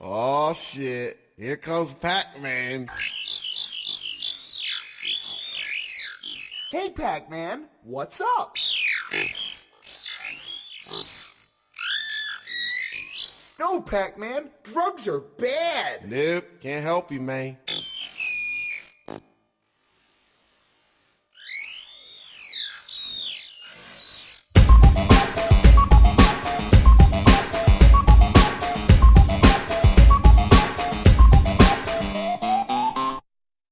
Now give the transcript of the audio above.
Oh shit. Here comes Pac-Man. Hey, Pac-Man, what's up? No, Pac-Man, drugs are bad. Nope, can't help you, man.